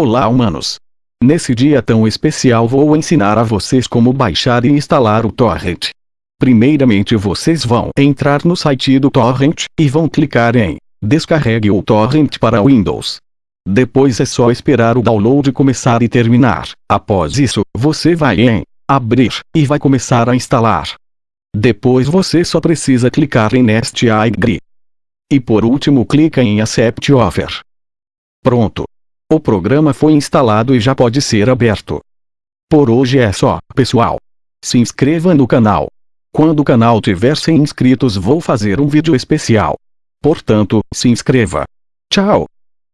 Olá humanos! Nesse dia tão especial vou ensinar a vocês como baixar e instalar o torrent. Primeiramente vocês vão entrar no site do torrent, e vão clicar em Descarregue o torrent para Windows. Depois é só esperar o download começar e terminar. Após isso, você vai em Abrir, e vai começar a instalar. Depois você só precisa clicar em Next I agree. E por último clica em Accept Offer. Pronto. O programa foi instalado e já pode ser aberto. Por hoje é só, pessoal. Se inscreva no canal. Quando o canal tiver 100 inscritos vou fazer um vídeo especial. Portanto, se inscreva. Tchau!